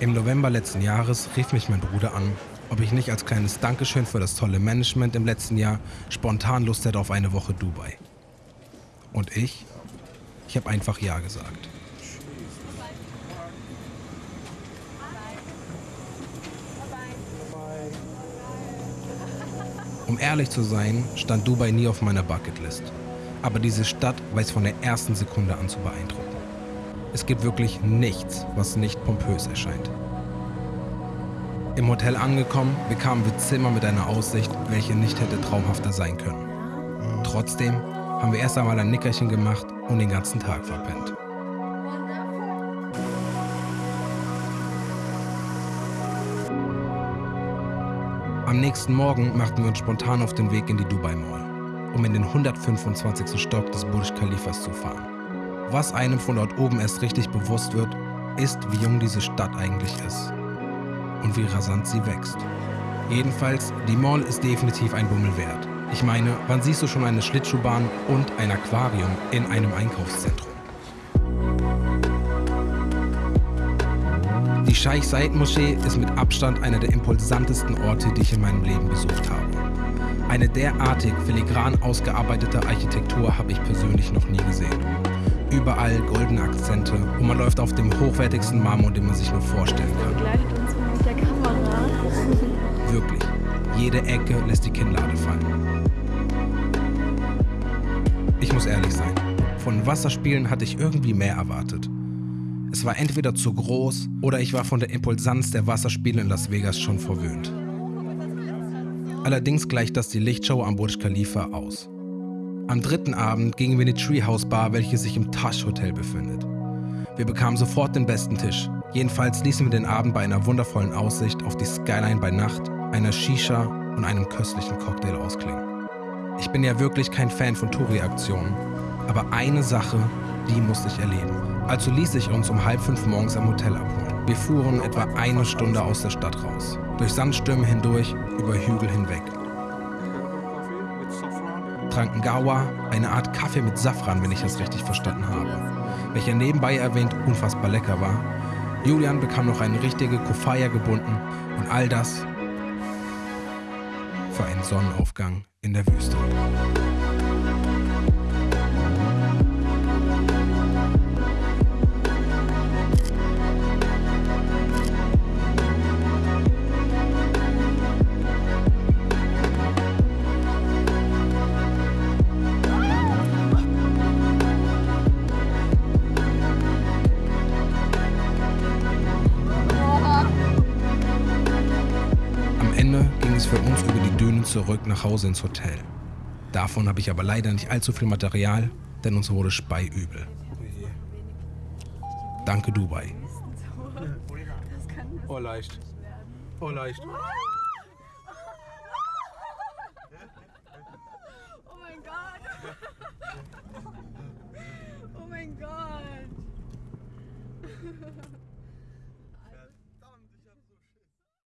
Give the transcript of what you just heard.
Im November letzten Jahres rief mich mein Bruder an, ob ich nicht als kleines Dankeschön für das tolle Management im letzten Jahr spontan Lust hätte auf eine Woche Dubai. Und ich? Ich habe einfach Ja gesagt. Um ehrlich zu sein, stand Dubai nie auf meiner Bucketlist. Aber diese Stadt weiß von der ersten Sekunde an zu beeindrucken. Es gibt wirklich nichts, was nicht pompös erscheint. Im Hotel angekommen, bekamen wir Zimmer mit einer Aussicht, welche nicht hätte traumhafter sein können. Trotzdem haben wir erst einmal ein Nickerchen gemacht und den ganzen Tag verpennt. Am nächsten Morgen machten wir uns spontan auf den Weg in die Dubai Mall, um in den 125. Stock des Burj Khalifas zu fahren. Was einem von dort oben erst richtig bewusst wird, ist, wie jung diese Stadt eigentlich ist und wie rasant sie wächst. Jedenfalls, die Mall ist definitiv ein Bummel wert. Ich meine, wann siehst du schon eine Schlittschuhbahn und ein Aquarium in einem Einkaufszentrum? Die Scheich Said Moschee ist mit Abstand einer der impulsantesten Orte, die ich in meinem Leben besucht habe. Eine derartig filigran ausgearbeitete Architektur habe ich persönlich noch nie gesehen. Überall goldene Akzente und man läuft auf dem hochwertigsten Marmor, den man sich nur vorstellen kann. Begleitet uns mit der Kamera. Wirklich, jede Ecke lässt die Kinnlade fallen. Ich muss ehrlich sein, von Wasserspielen hatte ich irgendwie mehr erwartet. Es war entweder zu groß oder ich war von der Impulsanz der Wasserspiele in Las Vegas schon verwöhnt. Allerdings gleicht das die Lichtshow am Burj Khalifa aus. Am dritten Abend gingen wir in die Treehouse Bar, welche sich im Tash Hotel befindet. Wir bekamen sofort den besten Tisch. Jedenfalls ließen wir den Abend bei einer wundervollen Aussicht auf die Skyline bei Nacht, einer Shisha und einem köstlichen Cocktail ausklingen. Ich bin ja wirklich kein Fan von Touri-Aktionen, aber eine Sache, die musste ich erleben. Also ließ ich uns um halb fünf morgens am Hotel abholen. Wir fuhren etwa eine Stunde aus der Stadt raus. Durch Sandstürme hindurch, über Hügel hinweg. Tranken Gawa, eine Art Kaffee mit Safran, wenn ich das richtig verstanden habe. Welcher nebenbei erwähnt unfassbar lecker war. Julian bekam noch eine richtige Kufaya gebunden und all das für einen Sonnenaufgang in der Wüste. Für uns über die Dünen zurück nach Hause ins Hotel. Davon habe ich aber leider nicht allzu viel Material, denn uns wurde speiübel. Danke Dubai. Oh, leicht. Oh, leicht. Oh mein Gott. Oh mein Gott.